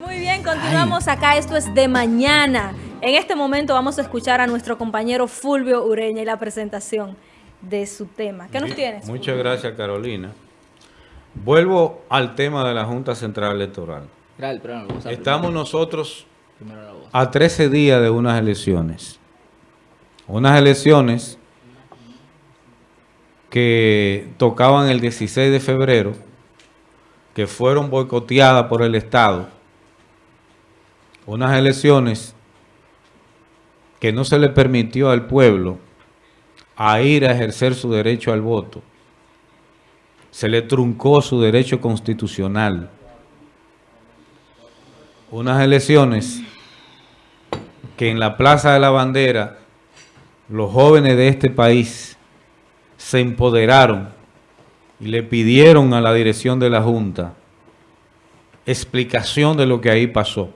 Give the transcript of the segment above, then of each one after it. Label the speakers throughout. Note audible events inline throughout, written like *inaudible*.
Speaker 1: Muy bien, continuamos acá. Esto es de mañana. En este momento vamos a escuchar a nuestro compañero Fulvio Ureña y la presentación de su tema. ¿Qué nos tienes?
Speaker 2: Muchas gracias, Carolina. Vuelvo al tema de la Junta Central Electoral. Estamos nosotros a 13 días de unas elecciones. Unas elecciones que tocaban el 16 de febrero, que fueron boicoteadas por el Estado unas elecciones que no se le permitió al pueblo a ir a ejercer su derecho al voto. Se le truncó su derecho constitucional. Unas elecciones que en la Plaza de la Bandera los jóvenes de este país se empoderaron y le pidieron a la dirección de la Junta explicación de lo que ahí pasó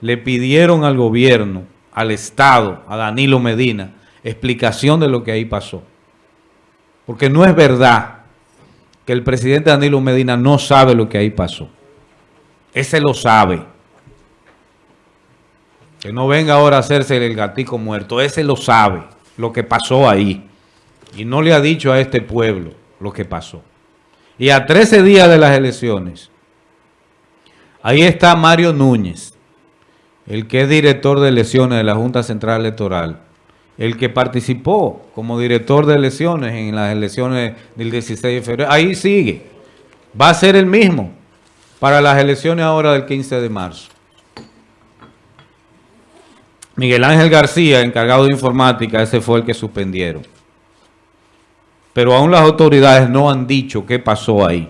Speaker 2: le pidieron al gobierno, al Estado, a Danilo Medina, explicación de lo que ahí pasó. Porque no es verdad que el presidente Danilo Medina no sabe lo que ahí pasó. Ese lo sabe. Que no venga ahora a hacerse el gatico muerto. Ese lo sabe, lo que pasó ahí. Y no le ha dicho a este pueblo lo que pasó. Y a 13 días de las elecciones, ahí está Mario Núñez, el que es director de elecciones de la Junta Central Electoral, el que participó como director de elecciones en las elecciones del 16 de febrero, ahí sigue. Va a ser el mismo para las elecciones ahora del 15 de marzo. Miguel Ángel García, encargado de informática, ese fue el que suspendieron. Pero aún las autoridades no han dicho qué pasó ahí.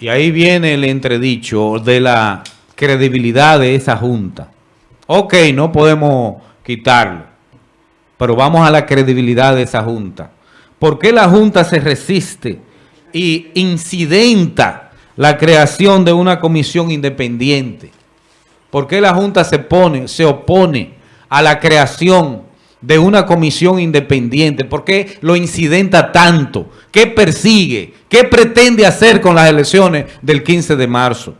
Speaker 2: Y ahí viene el entredicho de la credibilidad de esa junta. Ok, no podemos quitarlo, pero vamos a la credibilidad de esa junta. ¿Por qué la junta se resiste y incidenta la creación de una comisión independiente? ¿Por qué la junta se pone, se opone a la creación de una comisión independiente? ¿Por qué lo incidenta tanto? ¿Qué persigue? ¿Qué pretende hacer con las elecciones del 15 de marzo?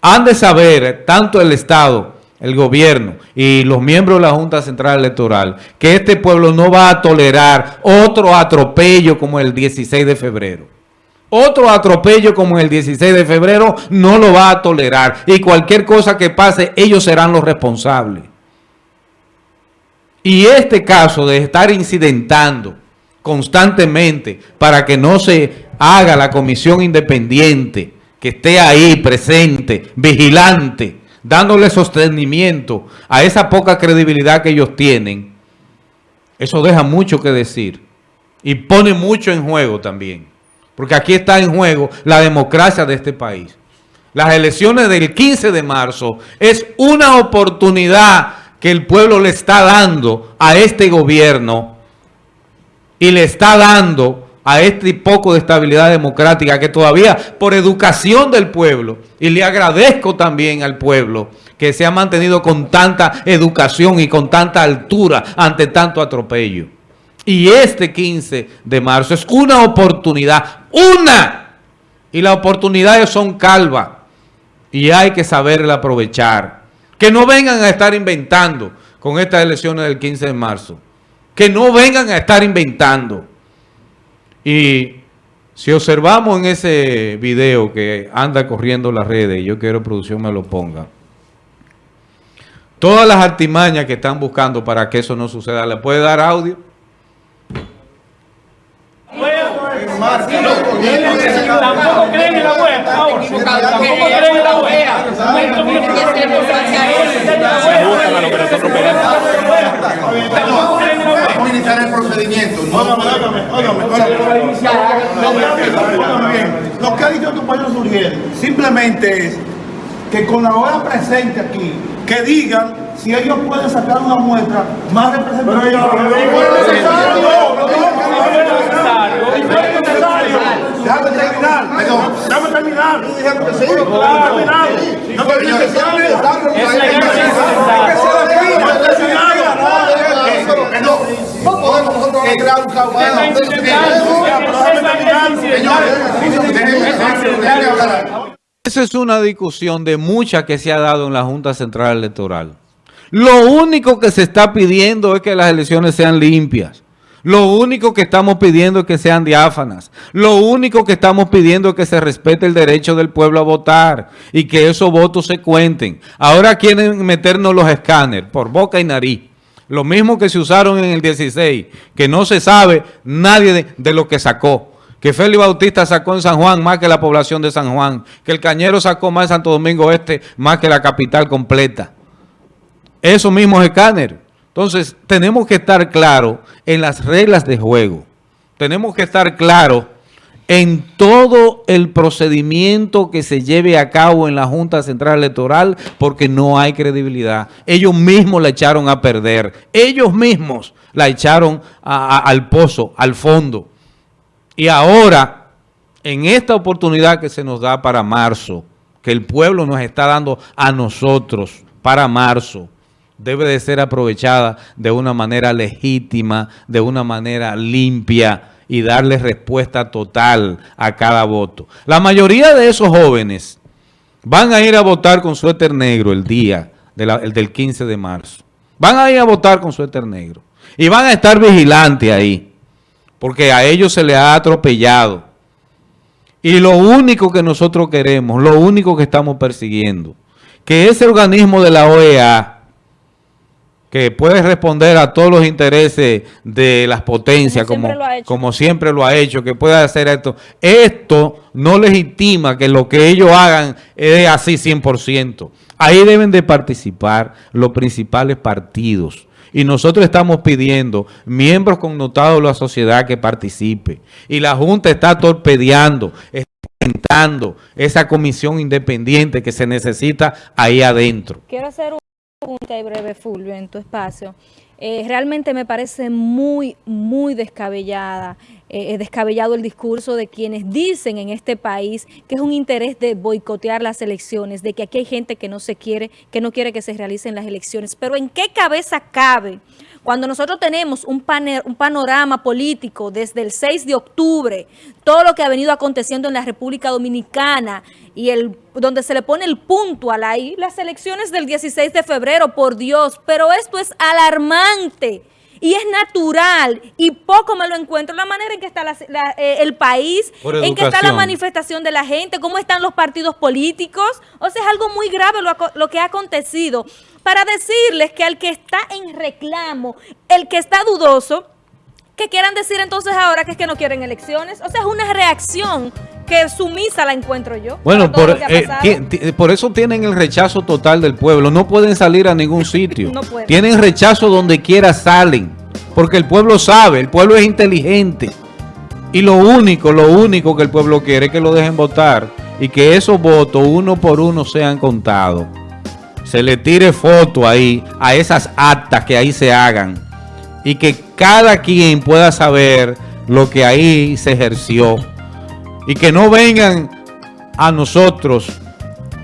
Speaker 2: Han de saber, tanto el Estado, el gobierno y los miembros de la Junta Central Electoral, que este pueblo no va a tolerar otro atropello como el 16 de febrero. Otro atropello como el 16 de febrero no lo va a tolerar. Y cualquier cosa que pase, ellos serán los responsables. Y este caso de estar incidentando constantemente para que no se haga la comisión independiente que esté ahí presente, vigilante, dándole sostenimiento a esa poca credibilidad que ellos tienen, eso deja mucho que decir y pone mucho en juego también. Porque aquí está en juego la democracia de este país. Las elecciones del 15 de marzo es una oportunidad que el pueblo le está dando a este gobierno y le está dando a este poco de estabilidad democrática que todavía por educación del pueblo, y le agradezco también al pueblo que se ha mantenido con tanta educación y con tanta altura ante tanto atropello. Y este 15 de marzo es una oportunidad, una, y las oportunidades son calvas y hay que saberla aprovechar. Que no vengan a estar inventando con estas elecciones del 15 de marzo. Que no vengan a estar inventando. Y si observamos en ese video que anda corriendo las redes, y yo quiero producción me lo ponga, todas las artimañas que están buscando para que eso no suceda, ¿le puede dar audio? Tampoco creen en la web, Tampoco creen en la web.
Speaker 3: el procedimiento. Lo que ha dicho tu compañero Suriel simplemente es que con la hora presente aquí, que digan si ellos pueden sacar una muestra más representativa. Déjame terminar, déjame terminar.
Speaker 2: Esa es una discusión de mucha que se ha dado en la Junta Central Electoral. Lo único que se está pidiendo es que las elecciones sean limpias. Lo único que estamos pidiendo es que sean diáfanas. Lo único que estamos pidiendo es que se respete el derecho del pueblo a votar y que esos votos se cuenten. Ahora quieren meternos los escáneres por boca y nariz. Lo mismo que se usaron en el 16, que no se sabe nadie de, lo que sacó que Félix Bautista sacó en San Juan más que la población de San Juan, que el Cañero sacó más en Santo Domingo Este más que la capital completa. Esos mismos escáneres. Entonces, tenemos que estar claros en las reglas de juego. Tenemos que estar claros en todo el procedimiento que se lleve a cabo en la Junta Central Electoral porque no hay credibilidad. Ellos mismos la echaron a perder. Ellos mismos la echaron al pozo, al fondo. Y ahora, en esta oportunidad que se nos da para marzo, que el pueblo nos está dando a nosotros para marzo, debe de ser aprovechada de una manera legítima, de una manera limpia y darle respuesta total a cada voto. La mayoría de esos jóvenes van a ir a votar con suéter negro el día del 15 de marzo. Van a ir a votar con suéter negro. Y van a estar vigilantes ahí porque a ellos se les ha atropellado. Y lo único que nosotros queremos, lo único que estamos persiguiendo, que ese organismo de la OEA, que puede responder a todos los intereses de las potencias, como, como, siempre, como siempre lo ha hecho, que pueda hacer esto, esto no legitima que lo que ellos hagan es así 100%. Ahí deben de participar los principales partidos y nosotros estamos pidiendo miembros connotados de la sociedad que participe. Y la Junta está torpedeando, está esa comisión independiente que se necesita ahí adentro.
Speaker 1: Quiero hacer una pregunta y breve, Fulvio, en tu espacio. Eh, realmente me parece muy, muy descabellada, eh, descabellado el discurso de quienes dicen en este país que es un interés de boicotear las elecciones, de que aquí hay gente que no se quiere, que no quiere que se realicen las elecciones. Pero ¿en qué cabeza cabe cuando nosotros tenemos un, un panorama político desde el 6 de octubre, todo lo que ha venido aconteciendo en la República Dominicana y el donde se le pone el punto a la I, las elecciones del 16 de febrero, por Dios, pero esto es alarmante y es natural. Y poco me lo encuentro. La manera en que está la, la, eh, el país, en que está la manifestación de la gente, cómo están los partidos políticos, o sea, es algo muy grave lo, lo que ha acontecido. Para decirles que al que está en reclamo, el que está dudoso, que quieran decir entonces ahora que es que no quieren elecciones. O sea, es una reacción que sumisa la encuentro yo.
Speaker 2: Bueno, por, eh, por, eso tienen el rechazo total del pueblo. No pueden salir a ningún *laughs* sitio. no tienen rechazo donde quiera salen. Porque el pueblo sabe, el pueblo es inteligente. Y lo único, lo único que el pueblo quiere es que lo dejen votar y que esos votos uno por uno sean contados se le tire foto ahí a esas actas que ahí se hagan y que cada quien pueda saber lo que ahí se ejerció y que no vengan a nosotros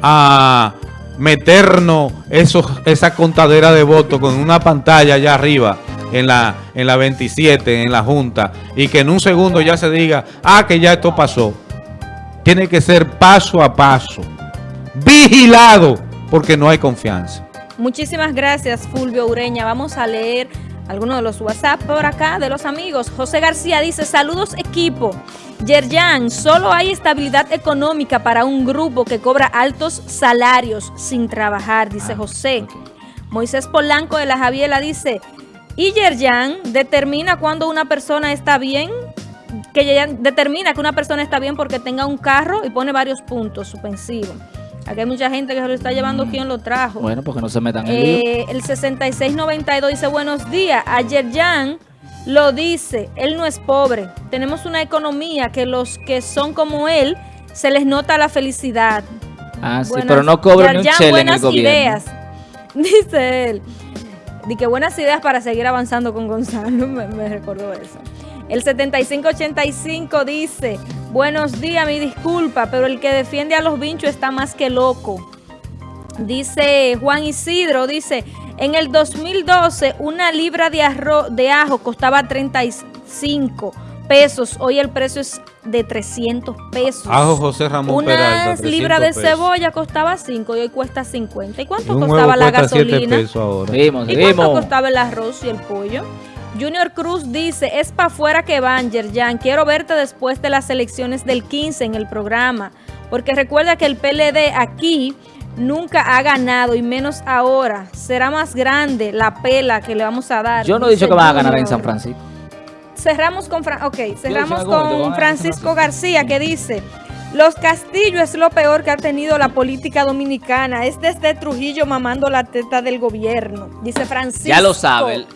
Speaker 2: a meternos esos, esa contadera de votos con una pantalla allá arriba en la, en la 27, en la Junta, y que en un segundo ya se diga, ah, que ya esto pasó. Tiene que ser paso a paso, vigilado porque no hay confianza.
Speaker 1: Muchísimas gracias, Fulvio Ureña. Vamos a leer algunos de los WhatsApp por acá de los amigos. José García dice, saludos equipo. Yerjan, solo hay estabilidad económica para un grupo que cobra altos salarios sin trabajar, dice ah, José. Moisés Polanco de la Javiela dice, y Yerjan determina cuando una persona está bien, que determina que una persona está bien porque tenga un carro y pone varios puntos suspensivos. Aquí hay mucha gente que se lo está llevando quién lo trajo.
Speaker 4: Bueno, porque no se metan en
Speaker 1: eh, el 6692 dice, buenos días. Ayer Jan lo dice, él no es pobre. Tenemos una economía que los que son como él, se les nota la felicidad.
Speaker 4: Ah, sí, pero no cobran ni un
Speaker 1: buenas ideas, *laughs* dice él. Dice que buenas ideas para seguir avanzando con Gonzalo, *laughs* me, me recordó eso. El 7585 dice, buenos días, mi disculpa, pero el que defiende a los vinchos está más que loco. Dice Juan Isidro, dice, en el 2012 una libra de, arroz, de ajo costaba 35, pesos. Hoy el precio es de 300 pesos.
Speaker 2: Ajo José Ramón
Speaker 1: Una libra de cebolla costaba 5 y hoy cuesta 50. ¿Y cuánto costaba la gasolina? ¿Y cuánto costaba el arroz y el pollo? Junior Cruz dice, es para afuera que van, Yerjan. Quiero verte después de las elecciones del 15 en el programa. Porque recuerda que el PLD aquí nunca ha ganado y menos ahora. Será más grande la pela que le vamos a dar.
Speaker 4: Yo no he dicho que va a ganar en San Francisco.
Speaker 1: Cerramos con, okay, cerramos con Francisco García que dice... Los Castillo es lo peor que ha tenido la política dominicana. Es desde Trujillo mamando la teta del gobierno. Dice Francisco.
Speaker 4: Ya lo sabe.